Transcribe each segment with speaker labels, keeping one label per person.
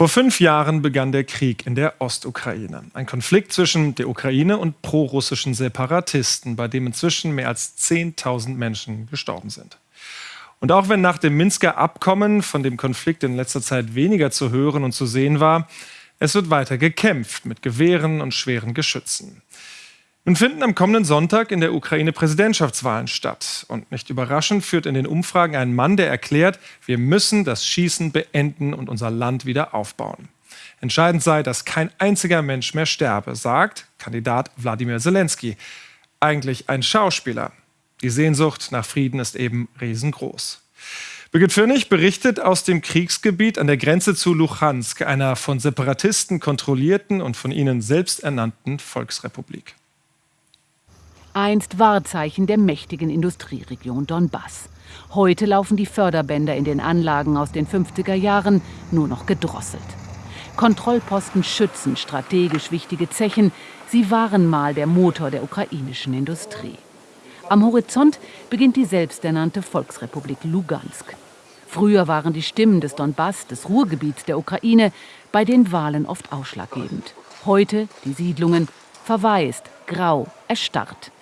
Speaker 1: Vor fünf Jahren begann der Krieg in der Ostukraine. Ein Konflikt zwischen der Ukraine und prorussischen Separatisten, bei dem inzwischen mehr als 10.000 Menschen gestorben sind. Und auch wenn nach dem Minsker Abkommen von dem Konflikt in letzter Zeit weniger zu hören und zu sehen war, es wird weiter gekämpft mit Gewehren und schweren Geschützen. Nun finden am kommenden Sonntag in der Ukraine Präsidentschaftswahlen statt. Und nicht überraschend führt in den Umfragen ein Mann, der erklärt, wir müssen das Schießen beenden und unser Land wieder aufbauen. Entscheidend sei, dass kein einziger Mensch mehr sterbe, sagt Kandidat Wladimir Zelensky. Eigentlich ein Schauspieler. Die Sehnsucht nach Frieden ist eben riesengroß. Birgit Fürnig berichtet aus dem Kriegsgebiet an der Grenze zu Luhansk, einer von Separatisten kontrollierten und von ihnen selbst ernannten Volksrepublik
Speaker 2: einst Wahrzeichen der mächtigen Industrieregion Donbass. Heute laufen die Förderbänder in den Anlagen aus den 50er Jahren nur noch gedrosselt. Kontrollposten schützen strategisch wichtige Zechen. Sie waren mal der Motor der ukrainischen Industrie. Am Horizont beginnt die selbsternannte Volksrepublik Lugansk. Früher waren die Stimmen des Donbass, des Ruhrgebiets der Ukraine, bei den Wahlen oft ausschlaggebend. Heute die Siedlungen verwaist, grau, erstarrt.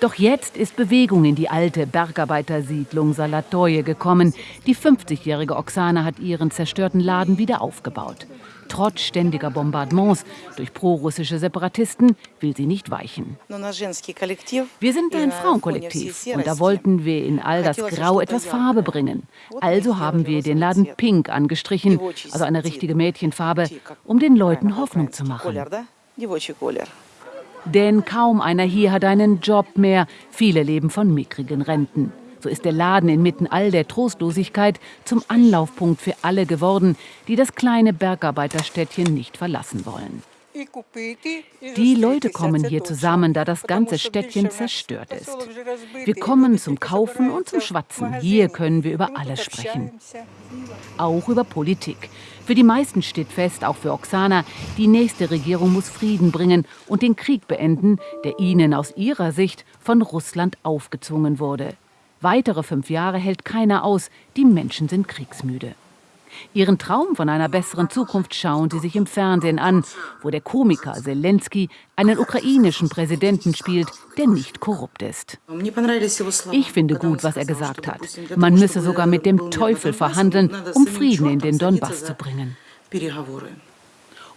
Speaker 2: Doch jetzt ist Bewegung in die alte Bergarbeitersiedlung Salatoje gekommen. Die 50-jährige Oksana hat ihren zerstörten Laden wieder aufgebaut. Trotz ständiger Bombardements durch prorussische Separatisten will sie nicht weichen. Wir sind ein Frauenkollektiv und da wollten wir in all das Grau etwas Farbe bringen. Also haben wir den Laden pink angestrichen, also eine richtige Mädchenfarbe, um den Leuten Hoffnung zu machen. Denn kaum einer hier hat einen Job mehr. Viele leben von mickrigen Renten. So ist der Laden inmitten all der Trostlosigkeit zum Anlaufpunkt für alle geworden, die das kleine Bergarbeiterstädtchen nicht verlassen wollen. Die Leute kommen hier zusammen, da das ganze Städtchen zerstört ist. Wir kommen zum Kaufen und zum Schwatzen. Hier können wir über alles sprechen. Auch über Politik. Für die meisten steht fest, auch für Oksana, die nächste Regierung muss Frieden bringen und den Krieg beenden, der ihnen aus ihrer Sicht von Russland aufgezwungen wurde. Weitere fünf Jahre hält keiner aus, die Menschen sind kriegsmüde. Ihren Traum von einer besseren Zukunft schauen sie sich im Fernsehen an, wo der Komiker Zelensky einen ukrainischen Präsidenten spielt, der nicht korrupt ist. Ich finde gut, was er gesagt hat. Man müsse sogar mit dem Teufel verhandeln, um Frieden in den Donbass zu bringen.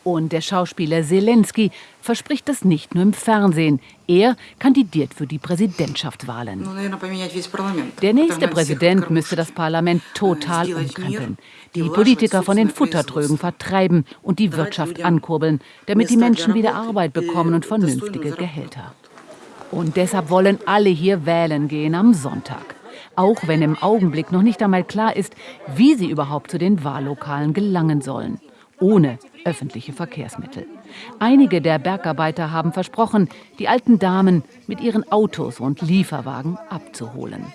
Speaker 2: Und der Schauspieler Zelensky verspricht das nicht nur im Fernsehen. Er kandidiert für die Präsidentschaftswahlen. Der nächste Präsident müsste das Parlament total umkrempeln, die Politiker von den Futtertrögen vertreiben und die Wirtschaft ankurbeln, damit die Menschen wieder Arbeit bekommen und vernünftige Gehälter. Und deshalb wollen alle hier wählen gehen am Sonntag. Auch wenn im Augenblick noch nicht einmal klar ist, wie sie überhaupt zu den Wahllokalen gelangen sollen ohne öffentliche Verkehrsmittel. Einige der Bergarbeiter haben versprochen, die alten Damen mit ihren Autos und Lieferwagen abzuholen.